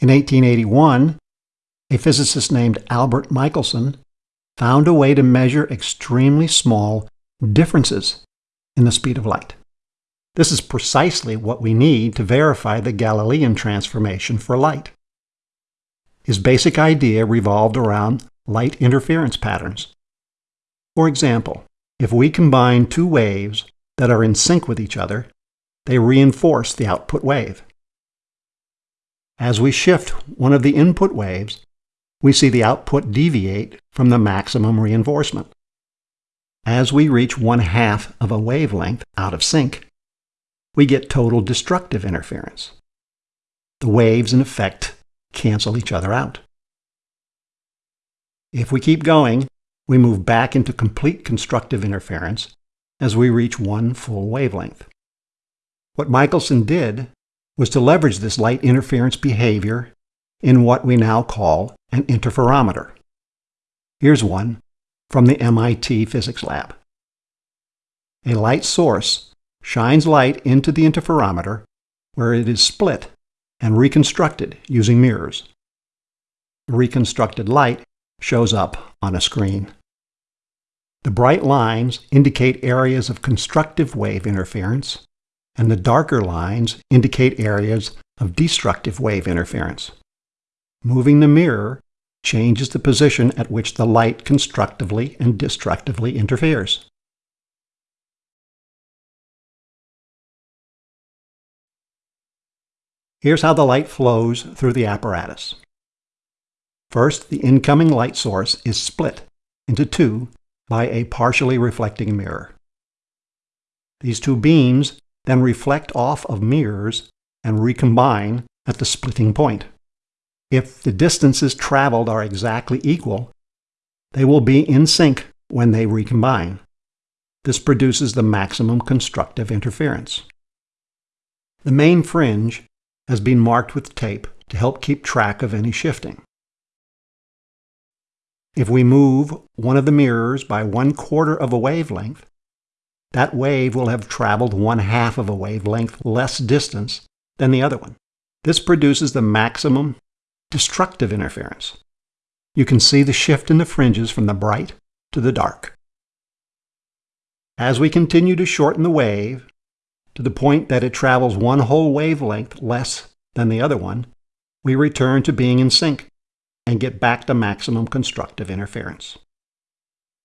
In 1881, a physicist named Albert Michelson found a way to measure extremely small differences in the speed of light. This is precisely what we need to verify the Galilean transformation for light. His basic idea revolved around light interference patterns. For example, if we combine two waves that are in sync with each other, they reinforce the output wave. As we shift one of the input waves, we see the output deviate from the maximum reinforcement. As we reach one half of a wavelength out of sync, we get total destructive interference. The waves, in effect, cancel each other out. If we keep going, we move back into complete constructive interference as we reach one full wavelength. What Michelson did was to leverage this light interference behavior in what we now call an interferometer. Here's one from the MIT Physics Lab. A light source shines light into the interferometer where it is split and reconstructed using mirrors. The reconstructed light shows up on a screen. The bright lines indicate areas of constructive wave interference, and the darker lines indicate areas of destructive wave interference. Moving the mirror changes the position at which the light constructively and destructively interferes. Here's how the light flows through the apparatus. First, the incoming light source is split into two by a partially reflecting mirror. These two beams then reflect off of mirrors and recombine at the splitting point. If the distances traveled are exactly equal, they will be in sync when they recombine. This produces the maximum constructive interference. The main fringe has been marked with tape to help keep track of any shifting. If we move one of the mirrors by one quarter of a wavelength, that wave will have traveled one half of a wavelength less distance than the other one. This produces the maximum destructive interference. You can see the shift in the fringes from the bright to the dark. As we continue to shorten the wave to the point that it travels one whole wavelength less than the other one, we return to being in sync and get back to maximum constructive interference.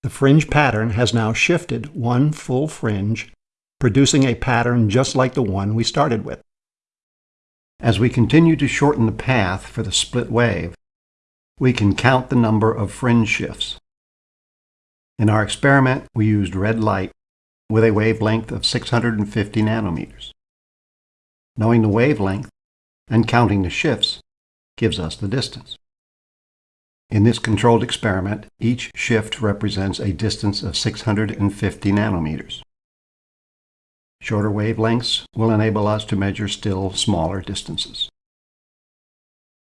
The fringe pattern has now shifted one full fringe, producing a pattern just like the one we started with. As we continue to shorten the path for the split wave, we can count the number of fringe shifts. In our experiment, we used red light with a wavelength of 650 nanometers. Knowing the wavelength and counting the shifts gives us the distance. In this controlled experiment, each shift represents a distance of 650 nanometers. Shorter wavelengths will enable us to measure still smaller distances.